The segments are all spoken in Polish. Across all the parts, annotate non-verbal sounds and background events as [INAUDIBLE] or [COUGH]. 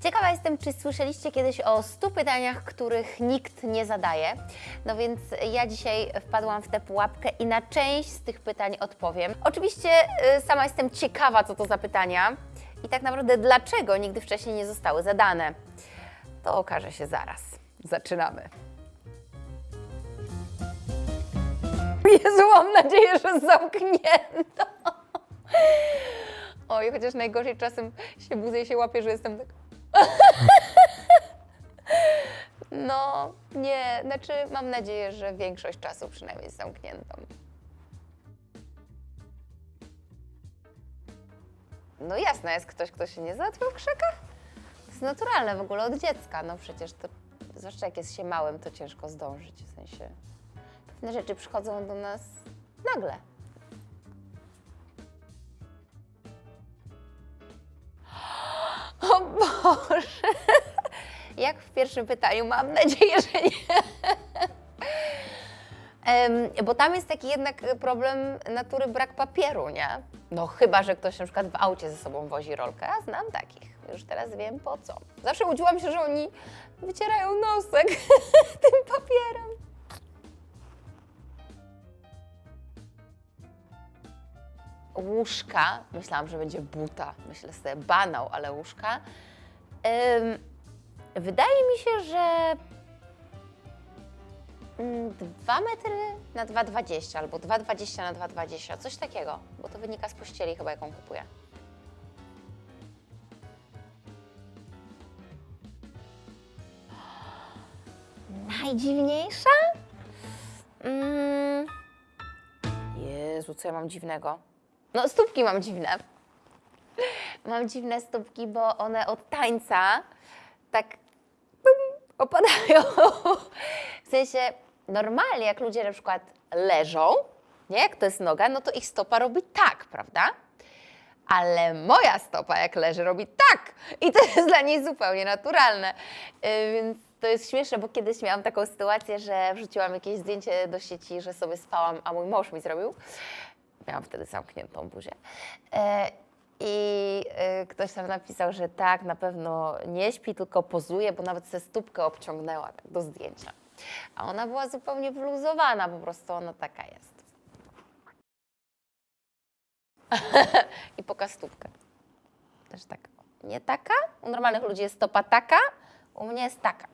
Ciekawa jestem, czy słyszeliście kiedyś o 100 pytaniach, których nikt nie zadaje. No więc ja dzisiaj wpadłam w tę pułapkę i na część z tych pytań odpowiem. Oczywiście y, sama jestem ciekawa, co to za pytania i tak naprawdę dlaczego nigdy wcześniej nie zostały zadane. To okaże się zaraz. Zaczynamy. [LAUGHS] Jezu, mam nadzieję, że zamknięto. Oj, chociaż najgorzej czasem się budzę i się łapię, że jestem tak... No, nie, znaczy mam nadzieję, że większość czasu przynajmniej jest zamkniętą. No jasne, jest ktoś, kto się nie załatwił w krzakach? To jest naturalne w ogóle od dziecka, no przecież to, zwłaszcza jak jest się małym, to ciężko zdążyć, w sensie pewne rzeczy przychodzą do nas nagle. O Boże! [LAUGHS] Jak w pierwszym pytaniu, mam nadzieję, że nie. [LAUGHS] Bo tam jest taki jednak problem natury brak papieru, nie? No chyba, że ktoś na przykład w aucie ze sobą wozi rolkę, a znam takich. Już teraz wiem po co. Zawsze łudziłam się, że oni wycierają nosek [LAUGHS] tym papierem. Łóżka, myślałam, że będzie buta, myślę sobie banał, ale łóżka. Em, wydaje mi się, że 2 metry na 2,20 albo 2,20 na 2,20, coś takiego, bo to wynika z pościeli chyba, jaką kupuję. Najdziwniejsza? Mm. Jezu, co ja mam dziwnego? No, stópki mam dziwne. Mam dziwne stópki, bo one od tańca tak pum, opadają. W sensie normalnie, jak ludzie na przykład leżą, nie, jak to jest noga, no to ich stopa robi tak, prawda? Ale moja stopa, jak leży, robi tak. I to jest dla niej zupełnie naturalne. Yy, Więc to jest śmieszne, bo kiedyś miałam taką sytuację, że wrzuciłam jakieś zdjęcie do sieci, że sobie spałam, a mój mąż mi zrobił. Miałam wtedy zamkniętą buzię. E, I e, ktoś tam napisał, że tak, na pewno nie śpi, tylko pozuje, bo nawet se stópkę obciągnęła tak, do zdjęcia. A ona była zupełnie wyluzowana, po prostu ona taka jest. [LAUGHS] I pokaż stópkę. Też taka. Nie taka? U normalnych ludzi jest stopa taka, u mnie jest taka.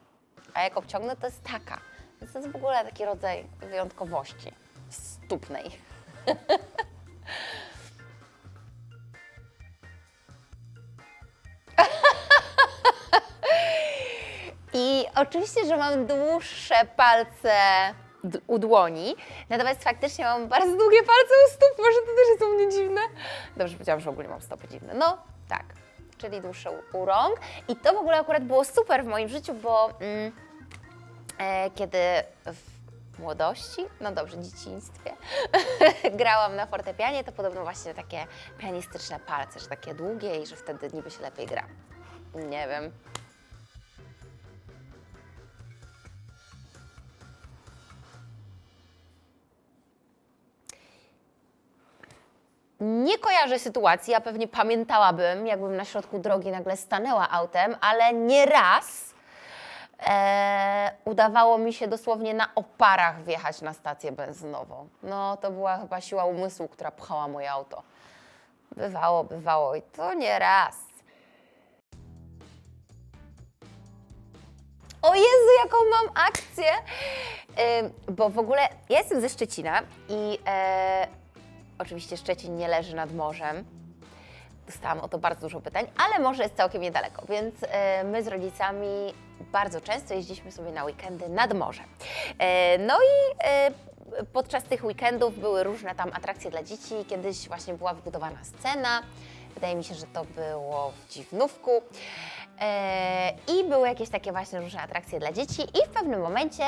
A jak obciągnę, to jest taka. Więc to jest w ogóle taki rodzaj wyjątkowości stópnej. [LAUGHS] I oczywiście, że mam dłuższe palce u dłoni, natomiast faktycznie mam bardzo długie palce u stóp. Może to też jest u mnie dziwne. Dobrze, powiedziałam, że ogólnie mam stopy dziwne. No, tak, czyli dłuższe u, u rąk. I to w ogóle akurat było super w moim życiu, bo mm, e, kiedy w młodości, no dobrze, dzieciństwie, [LAUGHS] grałam na fortepianie, to podobno właśnie takie pianistyczne palce, że takie długie i że wtedy niby się lepiej gra. Nie wiem. Nie kojarzę sytuacji, a pewnie pamiętałabym, jakbym na środku drogi nagle stanęła autem, ale nie raz e, udawało mi się dosłownie na oparach wjechać na stację benzynową. No, to była chyba siła umysłu, która pchała moje auto. Bywało, bywało i to nie raz. O Jezu, jaką mam akcję! Ym, bo w ogóle ja jestem ze Szczecina i e, oczywiście Szczecin nie leży nad morzem. Dostałam o to bardzo dużo pytań, ale morze jest całkiem niedaleko, więc e, my z rodzicami bardzo często jeździliśmy sobie na weekendy nad morze. E, no i e, podczas tych weekendów były różne tam atrakcje dla dzieci. Kiedyś właśnie była wybudowana scena. Wydaje mi się, że to było w Dziwnówku. E, I były jakieś takie właśnie różne atrakcje dla dzieci i w pewnym momencie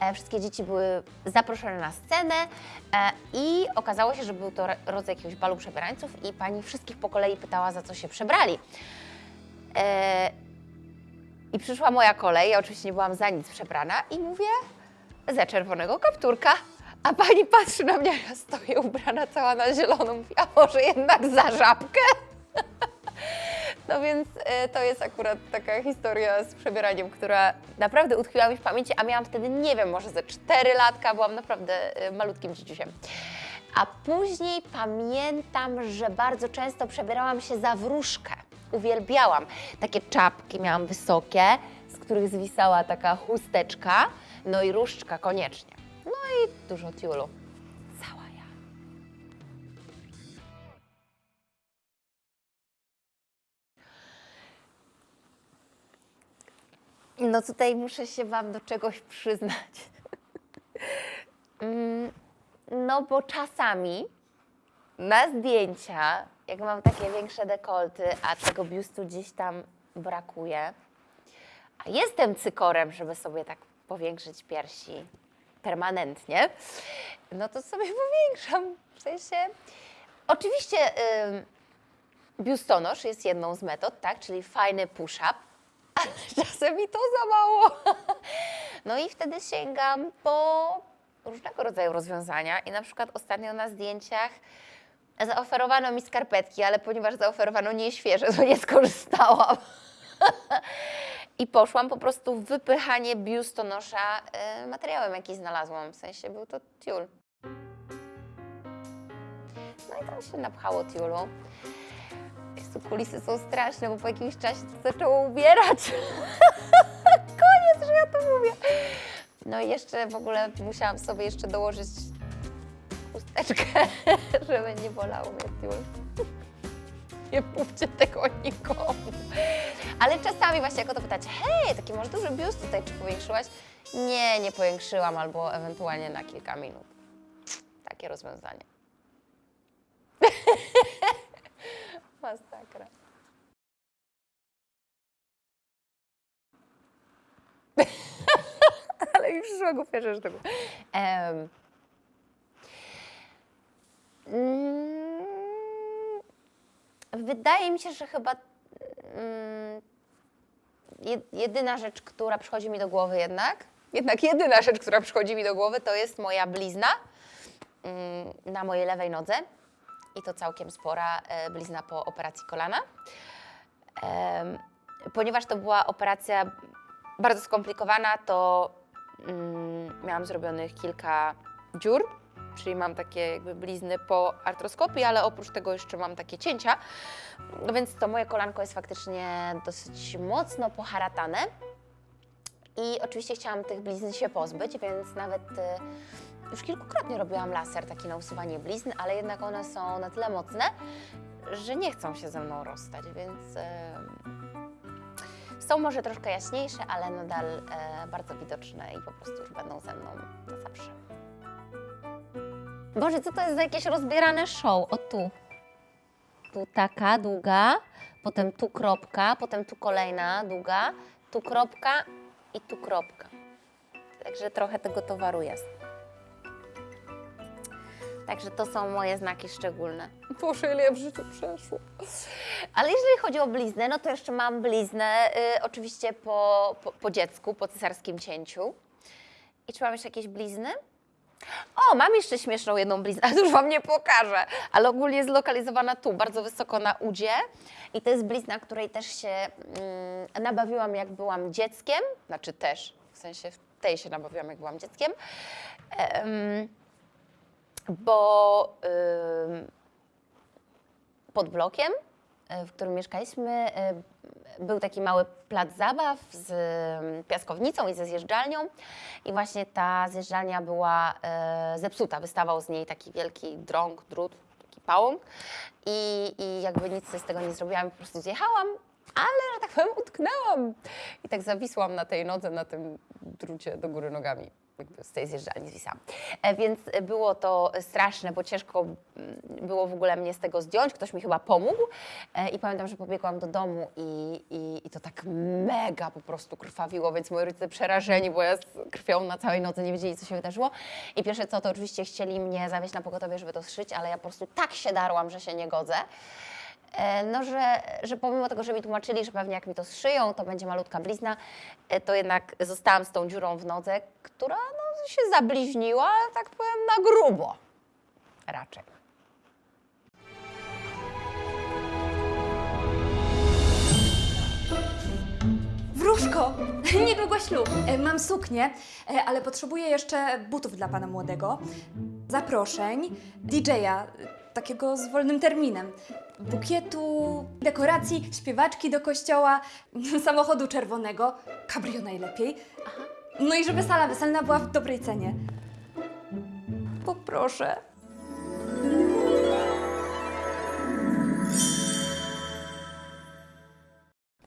e, wszystkie dzieci były zaproszone na scenę e, i okazało się, że był to ro- rodzaj jakiegoś balu przebierańców i pani wszystkich po kolei pytała, za co się przebrali. I przyszła moja kolej, ja oczywiście nie byłam za nic przebrana i mówię, za czerwonego kapturka. A pani patrzy na mnie, ja stoję ubrana cała na zieloną. Mówi, a może jednak za żabkę? [LAUGHS] No więc e, to jest akurat taka historia z przebieraniem, która naprawdę utkwiła mi w pamięci, a miałam wtedy, nie wiem, może ze 4 latka, byłam naprawdę e, malutkim dzieciusiem. A później pamiętam, że bardzo często przebierałam się za wróżkę. Uwielbiałam. Takie czapki miałam wysokie, z których zwisała taka chusteczka, no i różdżka koniecznie. No i dużo tiulu. No tutaj muszę się Wam do czegoś przyznać. [LAUGHS] Mm, No bo czasami na zdjęcia, jak mam takie większe dekolty, a tego biustu gdzieś tam brakuje, a jestem cykorem, żeby sobie tak powiększyć piersi permanentnie, no to sobie [LAUGHS] powiększam. W sensie, oczywiście ym, biustonosz jest jedną z metod, tak, czyli fajny push-up, [LAUGHS] czasem mi to za mało. [LAUGHS] No i wtedy sięgam po różnego rodzaju rozwiązania i na przykład ostatnio na zdjęciach zaoferowano mi skarpetki, ale ponieważ zaoferowano nie świeże, to nie skorzystałam. [LAUGHS] I poszłam po prostu w wypychanie biustonosza y, materiałem, jaki znalazłam. W sensie był to tiul. No i tam się napchało tiulu. Kulisy są straszne, bo po jakimś czasie to zaczęło ubierać. [LAUGHS] Koniec, że ja to mówię. No i jeszcze w ogóle musiałam sobie jeszcze dołożyć chusteczkę, [LAUGHS] żeby nie bolało mnie. [LAUGHS] Nie mówcie tego nikomu. Ale czasami właśnie jak o to pytacie, hej, taki masz duży biust tutaj, czy powiększyłaś? Nie, nie powiększyłam, albo ewentualnie na kilka minut. Takie rozwiązanie. Masakra. [LAUGHS] Ale mi przyszła głupia rzecz do. Em, mm, Wydaje mi się, że chyba mm, jed- jedyna rzecz, która przychodzi mi do głowy jednak, jednak jedyna rzecz, która przychodzi mi do głowy, to jest moja blizna mm, na mojej lewej nodze i to całkiem spora e, blizna po operacji kolana. Ponieważ to była operacja bardzo skomplikowana, to mm, miałam zrobionych kilka dziur, czyli mam takie jakby blizny po artroskopii, ale oprócz tego jeszcze mam takie cięcia, no więc to moje kolanko jest faktycznie dosyć mocno poharatane. I oczywiście chciałam tych blizn się pozbyć, więc nawet e, już kilkukrotnie robiłam laser taki na usuwanie blizn, ale jednak one są na tyle mocne, że nie chcą się ze mną rozstać, więc są może troszkę jaśniejsze, ale nadal e, bardzo widoczne i po prostu już będą ze mną na zawsze. Boże, co to jest za jakieś rozbierane show? O tu. Tu taka długa, potem tu kropka, potem tu kolejna długa, tu kropka i tu kropka. Także trochę tego towaru jest. Także to są moje znaki szczególne. Boże, ile ja w życiu przeszło. Ale jeżeli chodzi o bliznę, no to jeszcze mam bliznę y, oczywiście po, po, po dziecku, po cesarskim cięciu. I czy mam jeszcze jakieś blizny? O, mam jeszcze śmieszną jedną bliznę, [LAUGHS] ale już Wam nie pokażę. Ale ogólnie jest zlokalizowana tu, bardzo wysoko na udzie. I to jest blizna, której też się mm, nabawiłam, jak byłam dzieckiem. Znaczy też, w sensie w tej się nabawiłam, jak byłam dzieckiem. Em, bo pod blokiem, y, w którym mieszkaliśmy, y, był taki mały plac zabaw z piaskownicą i ze zjeżdżalnią. I właśnie ta zjeżdżalnia była y, zepsuta. Wystawał z niej taki wielki drąg, drut, taki pałąk. I, I jakby nic z tego nie zrobiłam, po prostu zjechałam, ale, że tak powiem, utknęłam. I tak zawisłam na tej nodze, na tym drucie do góry nogami. Z tej zjeżdżalni zwisałam. E, Więc było to straszne, bo ciężko mm, było w ogóle mnie z tego zdjąć. Ktoś mi chyba pomógł. E, I pamiętam, że pobiegłam do domu i, i, i to tak mega po prostu krwawiło, więc moi rodzice przerażeni, bo ja z krwią na całej nodze nie wiedzieli, co się wydarzyło. I pierwsze co, to oczywiście chcieli mnie zawieźć na pogotowie, żeby to zszyć, ale ja po prostu tak się darłam, że się nie godzę. E, No, że, że pomimo tego, że mi tłumaczyli, że pewnie jak mi to zszyją, to będzie malutka blizna, e, to jednak zostałam z tą dziurą w nodze, która no, się zabliźniła, tak powiem na grubo. Raczej. Agnieszko, [LAUGHS] niedługo ślub. E, Mam suknię, ale potrzebuję jeszcze butów dla pana młodego, zaproszeń, DJ-a, takiego z wolnym terminem, bukietu, dekoracji, śpiewaczki do kościoła, [LAUGHS] samochodu czerwonego, cabrio najlepiej. No i żeby sala weselna była w dobrej cenie. Poproszę.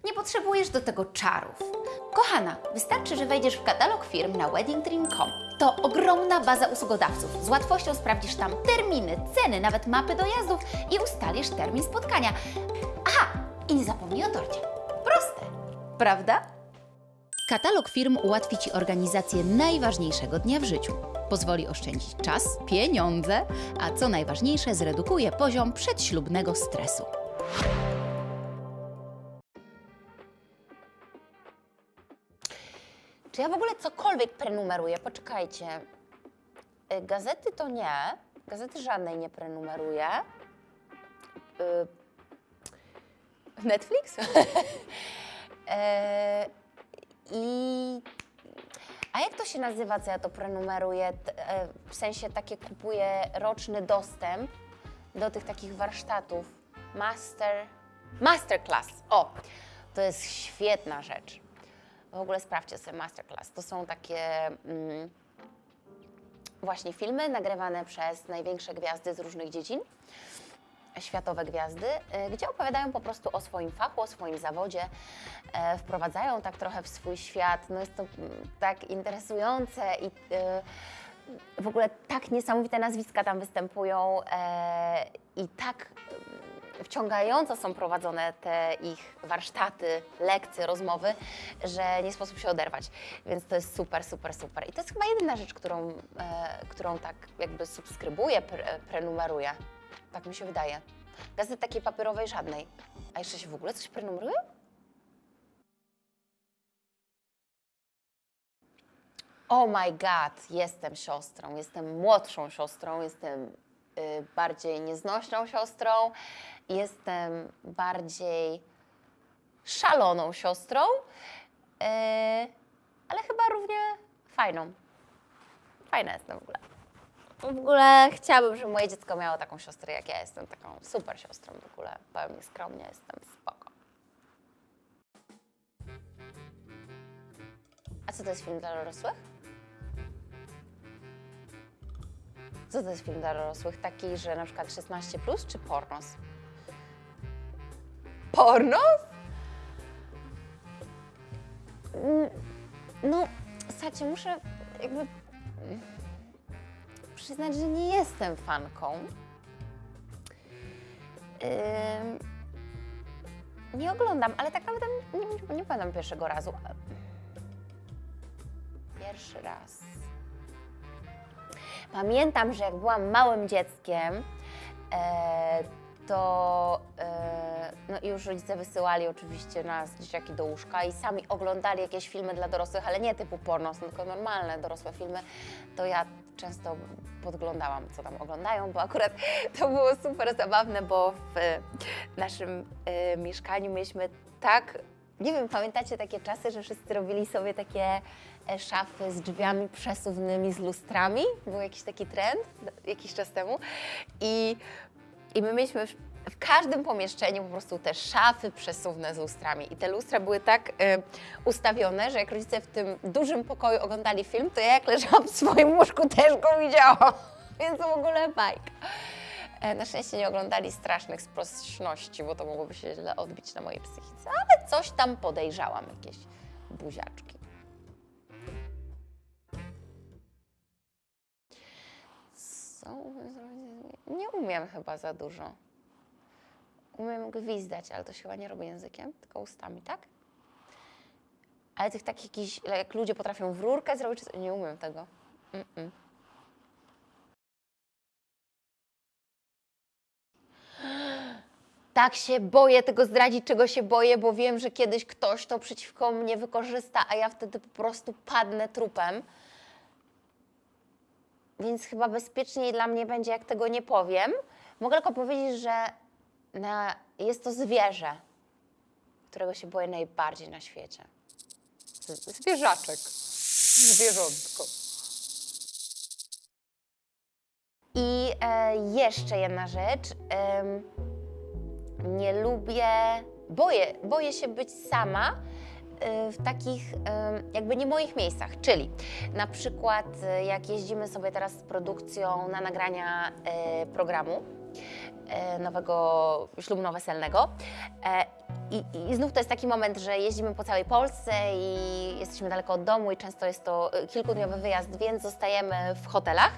Nie potrzebujesz do tego czarów. Kochana, wystarczy, że wejdziesz w katalog firm na weddingdream.com. To ogromna baza usługodawców. Z łatwością sprawdzisz tam terminy, ceny, nawet mapy dojazdów i ustalisz termin spotkania. Aha, i nie zapomnij o torcie. Proste, prawda? Katalog firm ułatwi Ci organizację najważniejszego dnia w życiu. Pozwoli oszczędzić czas, pieniądze, a co najważniejsze, zredukuje poziom przedślubnego stresu. Czy ja w ogóle cokolwiek prenumeruję? Poczekajcie. Y, Gazety to nie. Gazety żadnej nie prenumeruję. Y, Netflix? [LAUGHS] E, I. A jak to się nazywa, co ja to prenumeruję? T- e, W sensie takie kupuję roczny dostęp do tych takich warsztatów. Master. Masterclass. O! To jest świetna rzecz. W ogóle sprawdźcie sobie Masterclass. To są takie mm, właśnie filmy nagrywane przez największe gwiazdy z różnych dziedzin, światowe gwiazdy, y, gdzie opowiadają po prostu o swoim fachu, o swoim zawodzie, e, wprowadzają tak trochę w swój świat. No jest to mm, tak interesujące i y, w ogóle tak niesamowite nazwiska tam występują e, i tak wciągająco są prowadzone te ich warsztaty, lekcje, rozmowy, że nie sposób się oderwać. Więc to jest super, super, super. I to jest chyba jedyna rzecz, którą, e, którą tak jakby subskrybuję, pre, prenumeruję. Tak mi się wydaje. Gazety takiej papierowej żadnej. A jeszcze się w ogóle coś prenumeruje? Oh my god, jestem siostrą, jestem młodszą siostrą, jestem y, bardziej nieznośną siostrą, jestem bardziej szaloną siostrą, y, ale chyba równie fajną. Fajna jestem w ogóle. W ogóle chciałabym, żeby moje dziecko miało taką siostrę jak ja jestem, taką super siostrą w ogóle. Powiem skromnie, jestem spoko. A co to jest film dla dorosłych? Co to jest film dla dorosłych? Taki, że na przykład 16 plus czy pornos? Pornos? Mm, No, słuchajcie, muszę jakby przyznać, że nie jestem fanką. Ym, nie oglądam, ale tak naprawdę nie, nie, nie pamiętam pierwszego razu. Pierwszy raz. Pamiętam, że jak byłam małym dzieckiem, e, to e, no już rodzice wysyłali oczywiście nas, dzieciaki, do łóżka i sami oglądali jakieś filmy dla dorosłych, ale nie typu porno, tylko normalne dorosłe filmy, to ja często podglądałam, co tam oglądają, bo akurat [LAUGHS] to było super zabawne, bo w naszym e, mieszkaniu mieliśmy tak, nie wiem, pamiętacie takie czasy, że wszyscy robili sobie takie e, szafy z drzwiami przesuwnymi, z lustrami? Był jakiś taki trend jakiś czas temu i i my mieliśmy w, każdym pomieszczeniu po prostu te szafy przesuwne z lustrami. I te lustra były tak y, ustawione, że jak rodzice w tym dużym pokoju oglądali film, to ja jak leżałam w swoim łóżku też go widziałam. [LAUGHS] Więc w ogóle bajka. E, Na szczęście nie oglądali strasznych sprosności, bo to mogłoby się źle odbić na mojej psychice, ale coś tam podejrzałam, jakieś buziaczki. Co? Nie umiem chyba za dużo. Umiem gwizdać, ale to się chyba nie robi językiem, tylko ustami, tak? Ale tych takich jakichś, jak ludzie potrafią w rurkę zrobić, nie umiem tego. Mm-mm. Tak się boję tego zdradzić, czego się boję, bo wiem, że kiedyś ktoś to przeciwko mnie wykorzysta, a ja wtedy po prostu padnę trupem. Więc chyba bezpieczniej dla mnie będzie, jak tego nie powiem. Mogę tylko powiedzieć, że na, jest to zwierzę, którego się boję najbardziej na świecie. Zwierzaczek. Zwierzątko. I e, jeszcze jedna rzecz. Em, nie lubię, boję, boję się być sama e, w takich jakby nie moich miejscach, czyli na przykład e, jak jeździmy sobie teraz z produkcją na nagrania e, programu e, nowego ślubno-weselnego e, i, I znów to jest taki moment, że jeździmy po całej Polsce i jesteśmy daleko od domu i często jest to e, kilkudniowy wyjazd, więc zostajemy w hotelach.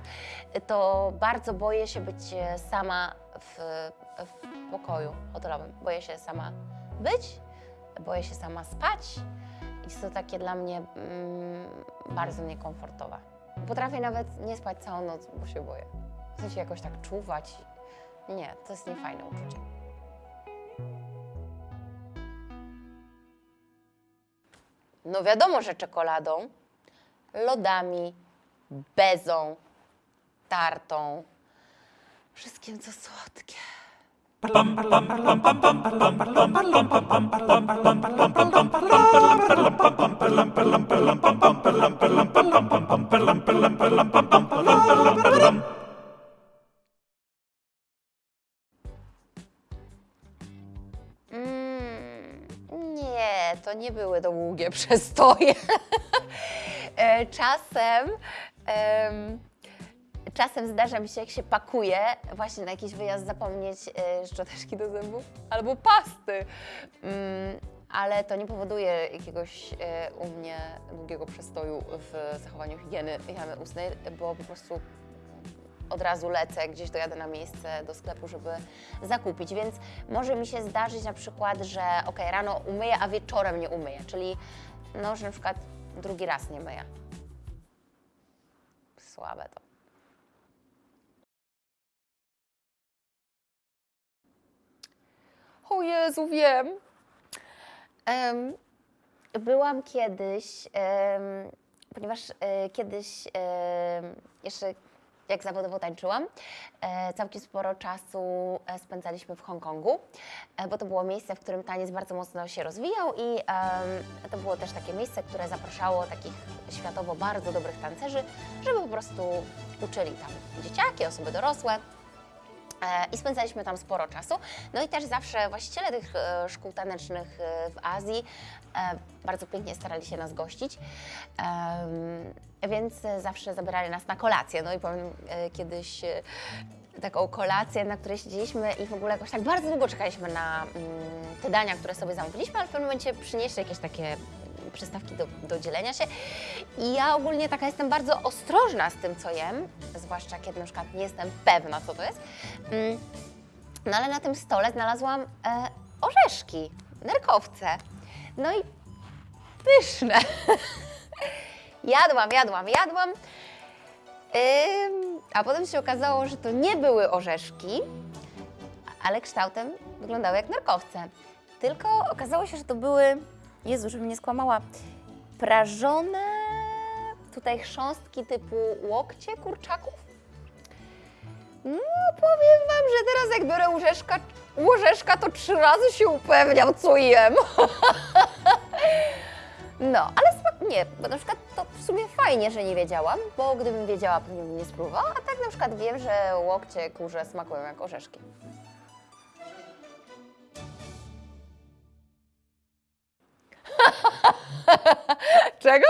To bardzo boję się być e, sama w, w pokoju hotelowym. Boję się sama być, boję się sama spać jest to takie dla mnie mm, bardzo niekomfortowe. Potrafię nawet nie spać całą noc, bo się boję. W sensie jakoś tak czuwać. Nie, to jest niefajne uczucie. No wiadomo, że czekoladą, lodami, bezą, tartą, wszystkim co słodkie. Nie były długie [LAUGHS] przestoje. E, czasem, em, czasem zdarza mi się, jak się pakuje, właśnie na jakiś wyjazd zapomnieć e, szczoteczki do zębów albo pasty. Mm, ale to nie powoduje jakiegoś e, u mnie długiego przestoju w zachowaniu higieny, higieny ustnej, bo po prostu od razu lecę, gdzieś dojadę na miejsce do sklepu, żeby zakupić, więc może mi się zdarzyć na przykład, że ok, rano umyję, a wieczorem nie umyję, czyli no, że na przykład drugi raz nie myję. Słabe to. O Jezu, wiem. Em, byłam kiedyś, em, ponieważ e, kiedyś jeszcze jak zawodowo tańczyłam, e, całkiem sporo czasu e, spędzaliśmy w Hongkongu, e, bo to było miejsce, w którym taniec bardzo mocno się rozwijał i to było też takie miejsce, które zapraszało takich światowo bardzo dobrych tancerzy, żeby po prostu uczyli tam dzieciaki, osoby dorosłe. I spędzaliśmy tam sporo czasu. No i też zawsze właściciele tych szkół tanecznych w Azji bardzo pięknie starali się nas gościć. Więc e, zawsze zabierali nas na kolację. No i powiem e, kiedyś e, taką kolację, na której siedzieliśmy i w ogóle jakoś tak bardzo długo czekaliśmy na mm, te dania, które sobie zamówiliśmy, ale w pewnym momencie przynieśli jakieś takie przystawki do, do dzielenia się. I ja ogólnie taka jestem bardzo ostrożna z tym, co jem, zwłaszcza kiedy na przykład nie jestem pewna, co to jest. Mm, No ale na tym stole znalazłam e, orzeszki, nerkowce. No i pyszne. [LAUGHS] jadłam, jadłam, jadłam. A potem się okazało, że to nie były orzeszki, ale kształtem wyglądały jak nerkowce. Tylko okazało się, że to były, Jezu, żebym nie skłamała, prażone tutaj chrząstki typu łokcie kurczaków. No, powiem Wam, że teraz jak biorę łyżeczka, łyżeczka to trzy razy się upewniam, co jem. [LAUGHS] No, ale smak nie, bo na przykład to w sumie fajnie, że nie wiedziałam, bo gdybym wiedziała, pewnie bym nie spróbowała, a tak na przykład wiem, że łokcie kurze smakują jak orzeszki. [LAUGHS] Czego?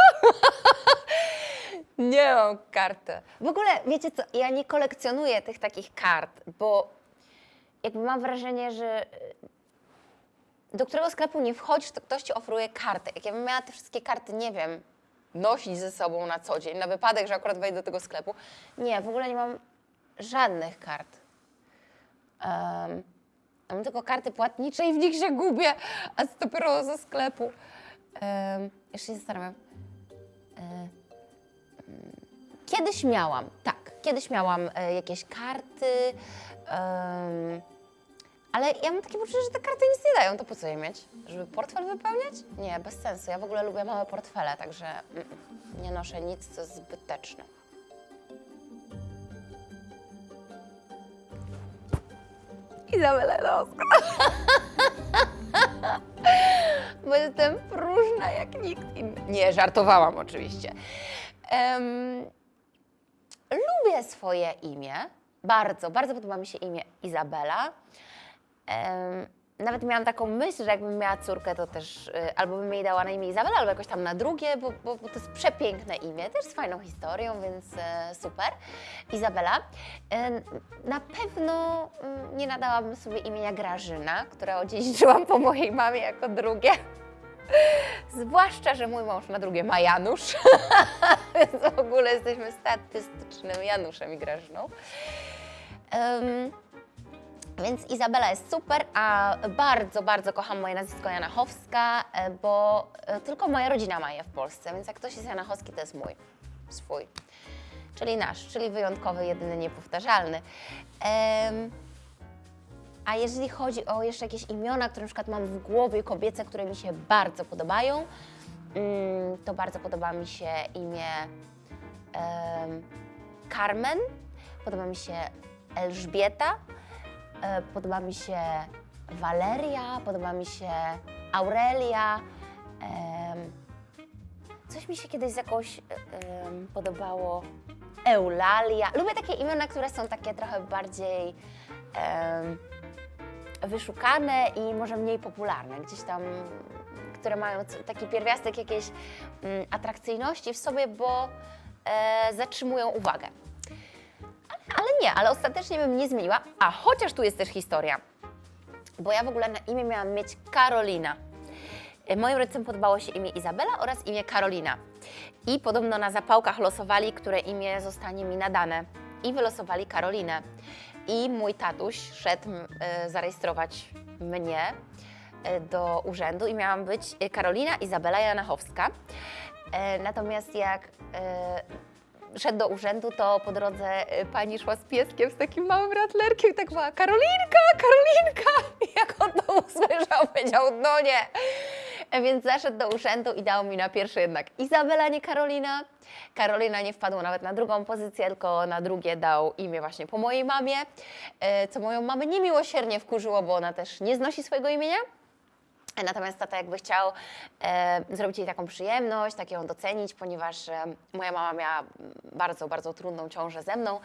[LAUGHS] nie mam karty. W ogóle, wiecie co, ja nie kolekcjonuję tych takich kart, bo jakby mam wrażenie, że do którego sklepu nie wchodzisz, to ktoś ci oferuje kartę. Jak ja bym miała te wszystkie karty, nie wiem, nosić ze sobą na co dzień, na wypadek, że akurat wejdę do tego sklepu. Nie, w ogóle nie mam żadnych kart. Um, mam tylko karty płatnicze i w nich się gubię, a to dopiero ze sklepu. Um, jeszcze się zastanawiam. Kiedyś miałam, tak, kiedyś miałam e, jakieś karty, em, ale ja mam takie poczucie, że te karty nic nie dają, to po co je mieć? Żeby portfel wypełniać? Nie, bez sensu. Ja w ogóle lubię małe portfele, także mm, nie noszę nic, co jest zbyteczne. Izabela Lowska. [LAUGHS] bo jestem próżna jak nikt inny. Nie, żartowałam oczywiście. Em, lubię swoje imię. Bardzo, bardzo podoba mi się imię Izabela. Nawet miałam taką myśl, że jakbym miała córkę, to też y, albo bym jej dała na imię Izabela, albo jakoś tam na drugie, bo, bo, bo to jest przepiękne imię, też z fajną historią, więc e, super. Izabela. Na pewno mm, nie nadałabym sobie imienia Grażyna, które odziedziczyłam po mojej mamie jako drugie. Zwłaszcza, że mój mąż na drugie ma Janusz, [LAUGHS] więc w ogóle jesteśmy statystycznym Januszem i Grażyną. Więc Izabela jest super, a bardzo, bardzo kocham moje nazwisko Janachowska, e, bo e, tylko moja rodzina ma je w Polsce, więc jak ktoś jest Janachowski, to jest mój, swój. Czyli nasz, czyli wyjątkowy, jedyny, niepowtarzalny. Em, a jeżeli chodzi o jeszcze jakieś imiona, które na przykład mam w głowie kobiece, które mi się bardzo podobają, mm, to bardzo podoba mi się imię em, Carmen, podoba mi się Elżbieta, podoba mi się Waleria, podoba mi się Aurelia. coś mi się kiedyś z jakąś em, podobało Eulalia. Lubię takie imiona, które są takie trochę bardziej wyszukane i może mniej popularne, gdzieś tam, które mają taki pierwiastek jakiejś mm, atrakcyjności w sobie, bo e, zatrzymują uwagę. Ale, ale nie, ale ostatecznie bym nie zmieniła, a chociaż tu jest też historia, bo ja w ogóle na imię miałam mieć Karolina. E, Moim rodzicom podobało się imię Izabela oraz imię Karolina. I podobno na zapałkach losowali, które imię zostanie mi nadane. I wylosowali Karolinę. I mój tatuś szedł e, zarejestrować mnie e, do urzędu i miałam być Karolina Izabela Janachowska. Natomiast jak szedł do urzędu, to po drodze e, pani szła z pieskiem, z takim małym ratlerkiem i tak była Karolinka, Karolinka! I jak on to usłyszał, powiedział, no nie. E, Więc zaszedł do urzędu i dał mi na pierwsze jednak Izabela, nie Karolina. Karolina nie wpadła nawet na drugą pozycję, tylko na drugie dał imię właśnie po mojej mamie, e, co moją mamę niemiłosiernie wkurzyło, bo ona też nie znosi swojego imienia. Natomiast tata jakby chciał e, zrobić jej taką przyjemność, tak ją docenić, ponieważ e, moja mama miała bardzo, bardzo trudną ciążę ze mną,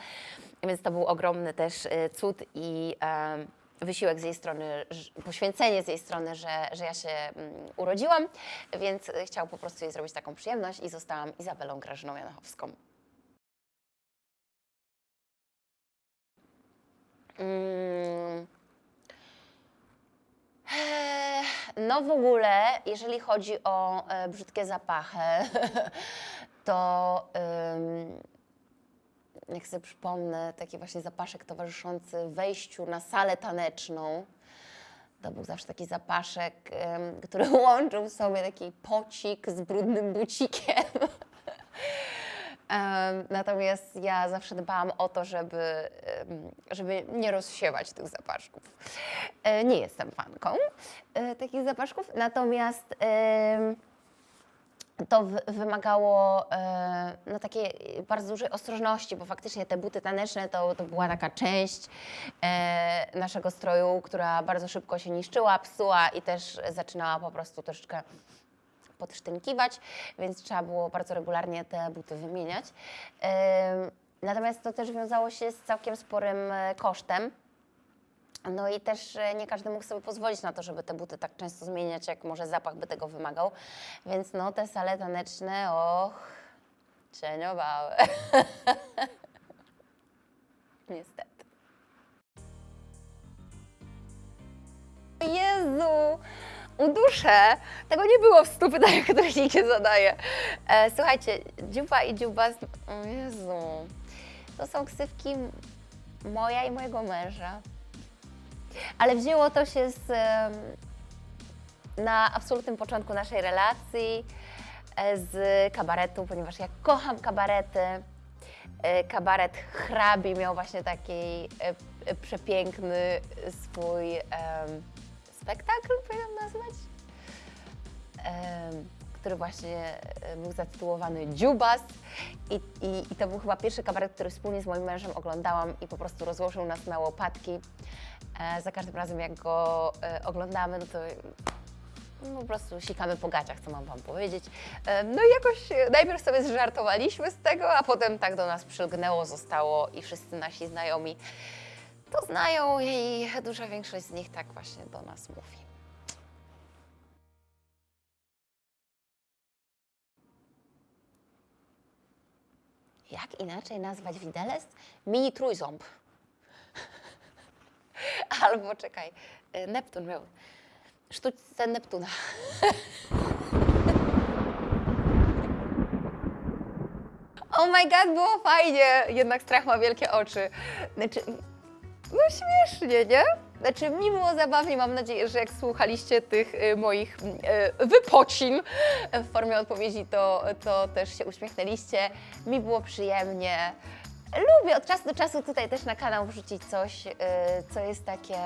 więc to był ogromny też e, cud i e, wysiłek z jej strony, poświęcenie z jej strony, że, że ja się mm, urodziłam, więc chciał po prostu jej zrobić taką przyjemność i zostałam Izabelą Grażyną Janachowską. Mm. Eee, No w ogóle, jeżeli chodzi o e, brzydkie zapachy, [LAUGHS] to jak sobie przypomnę, taki właśnie zapaszek towarzyszący wejściu na salę taneczną, to był zawsze taki zapaszek, który [LAUGHS] łączył w sobie taki pocik z brudnym bucikiem. [LAUGHS] Natomiast ja zawsze dbałam o to, żeby, żeby nie rozsiewać tych zapaszków. E, Nie jestem fanką e, takich zapaszków, natomiast to wy- wymagało e, no, takiej bardzo dużej ostrożności, bo faktycznie te buty taneczne to, to była taka część naszego stroju, która bardzo szybko się niszczyła, psuła i też zaczynała po prostu troszeczkę podsztynkiwać, więc trzeba było bardzo regularnie te buty wymieniać. Natomiast to też wiązało się z całkiem sporym e, kosztem. No i też e, nie każdy mógł sobie pozwolić na to, żeby te buty tak często zmieniać, jak może zapach by tego wymagał. Więc no te sale taneczne, och, cieniowały. [LAUGHS] Niestety. Uduszę. Tego nie było w stu pytaniach, które nikt nie zadaje. E, słuchajcie, dziuba i dziuba, z... o Jezu, to są ksywki moja i mojego męża. Ale wzięło to się z, na absolutnym początku naszej relacji e, z kabaretu, ponieważ ja kocham kabarety. E, Kabaret hrabi miał właśnie taki e, przepiękny swój spektakl, powinnam nazwać, który właśnie e, był zatytułowany Dziubas I, i, i to był chyba pierwszy kabaret, który wspólnie z moim mężem oglądałam i po prostu rozłożył nas na łopatki. E, za każdym razem jak go e, oglądamy, no to No, po prostu sikamy po gaciach, co mam Wam powiedzieć. No i jakoś najpierw sobie zżartowaliśmy z tego, a potem tak do nas przylgnęło, zostało i wszyscy nasi znajomi to znają i duża większość z nich tak właśnie do nas mówi. Jak inaczej nazwać widelec? Mini trójząb. [LAUGHS] Albo czekaj, y, Neptun miał. Sztuczce Neptuna. [LAUGHS] Oh my god, było fajnie! Jednak strach ma wielkie oczy. Znaczy, no śmiesznie, nie? Znaczy, mi było zabawnie, mam nadzieję, że jak słuchaliście tych y, moich y, wypocin w formie odpowiedzi, to, to też się uśmiechnęliście. Mi było przyjemnie. Lubię od czasu do czasu tutaj też na kanał wrzucić coś, y, co jest takie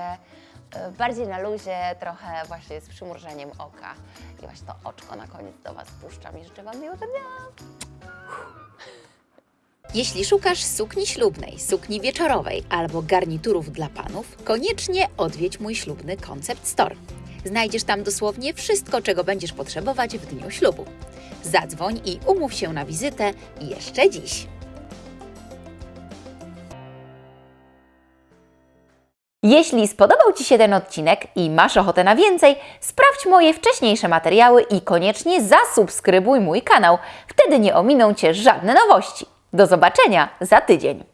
bardziej na luzie, trochę właśnie z przymrużeniem oka. I właśnie to oczko na koniec do Was puszczam i życzę Wam miłego dnia. Jeśli szukasz sukni ślubnej, sukni wieczorowej albo garniturów dla panów, koniecznie odwiedź mój ślubny Concept Store. Znajdziesz tam dosłownie wszystko, czego będziesz potrzebować w dniu ślubu. Zadzwoń i umów się na wizytę jeszcze dziś. Jeśli spodobał Ci się ten odcinek i masz ochotę na więcej, sprawdź moje wcześniejsze materiały i koniecznie zasubskrybuj mój kanał. Wtedy nie ominą Cię żadne nowości. Do zobaczenia za tydzień.